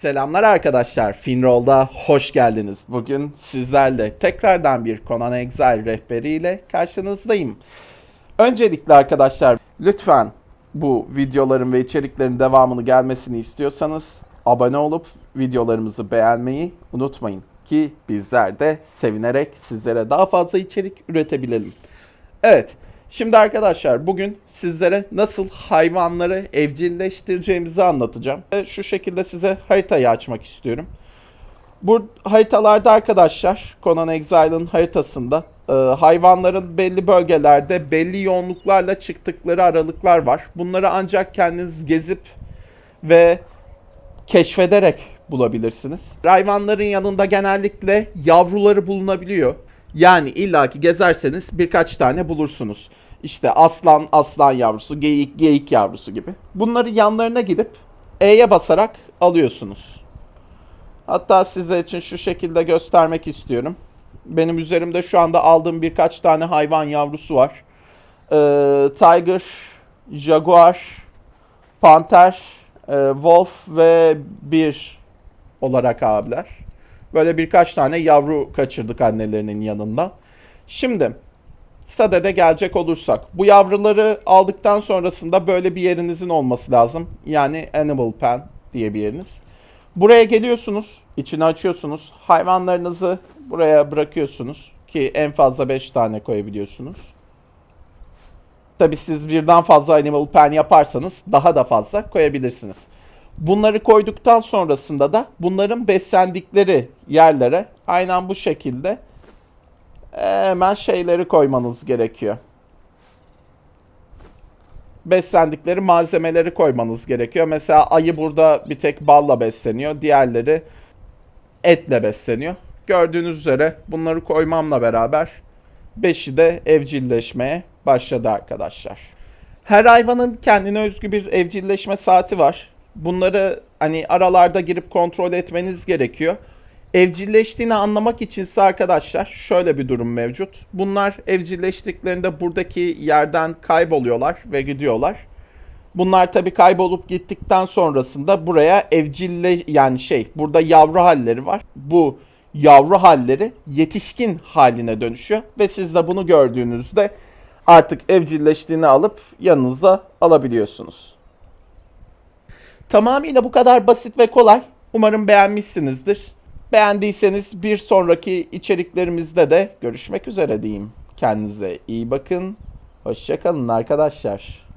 Selamlar arkadaşlar. Finroll'da hoş geldiniz. Bugün sizlerle tekrardan bir Conan Exile rehberiyle karşınızdayım. Öncelikle arkadaşlar lütfen bu videoların ve içeriklerin devamını gelmesini istiyorsanız abone olup videolarımızı beğenmeyi unutmayın ki bizler de sevinerek sizlere daha fazla içerik üretebilelim. Evet, şimdi arkadaşlar bugün sizlere nasıl hayvanları evcilleştireceğimizi anlatacağım. Şu şekilde size haritayı açmak istiyorum. Bu haritalarda arkadaşlar Conan Exile'ın haritasında e, hayvanların belli bölgelerde belli yoğunluklarla çıktıkları aralıklar var. Bunları ancak kendiniz gezip ve keşfederek bulabilirsiniz. Hayvanların yanında genellikle yavruları bulunabiliyor. Yani illaki gezerseniz birkaç tane bulursunuz. İşte aslan, aslan yavrusu, geyik, geyik yavrusu gibi. Bunları yanlarına gidip E'ye basarak alıyorsunuz. Hatta sizler için şu şekilde göstermek istiyorum. Benim üzerimde şu anda aldığım birkaç tane hayvan yavrusu var. Ee, Tiger, Jaguar, Panter, e, Wolf ve bir olarak abiler. Böyle birkaç tane yavru kaçırdık annelerinin yanından. Şimdi Sade'de gelecek olursak. Bu yavruları aldıktan sonrasında böyle bir yerinizin olması lazım. Yani Animal Pen diye bir yeriniz. Buraya geliyorsunuz, içini açıyorsunuz. Hayvanlarınızı buraya bırakıyorsunuz ki en fazla 5 tane koyabiliyorsunuz. Tabi siz birden fazla Animal Pen yaparsanız daha da fazla koyabilirsiniz. Bunları koyduktan sonrasında da bunların beslendikleri yerlere aynen bu şekilde hemen şeyleri koymanız gerekiyor. Beslendikleri malzemeleri koymanız gerekiyor. Mesela ayı burada bir tek balla besleniyor. Diğerleri etle besleniyor. Gördüğünüz üzere bunları koymamla beraber beşi de evcilleşmeye başladı arkadaşlar. Her hayvanın kendine özgü bir evcilleşme saati var. Bunları hani aralarda girip kontrol etmeniz gerekiyor. Evcilleştiğini anlamak içinse arkadaşlar şöyle bir durum mevcut. Bunlar evcilleştiklerinde buradaki yerden kayboluyorlar ve gidiyorlar. Bunlar tabii kaybolup gittikten sonrasında buraya evcille yani şey burada yavru halleri var. Bu yavru halleri yetişkin haline dönüşüyor ve siz de bunu gördüğünüzde artık evcilleştiğini alıp yanınıza alabiliyorsunuz. Tamamıyla bu kadar basit ve kolay. Umarım beğenmişsinizdir. Beğendiyseniz bir sonraki içeriklerimizde de görüşmek üzere diyeyim. Kendinize iyi bakın. Hoşçakalın arkadaşlar.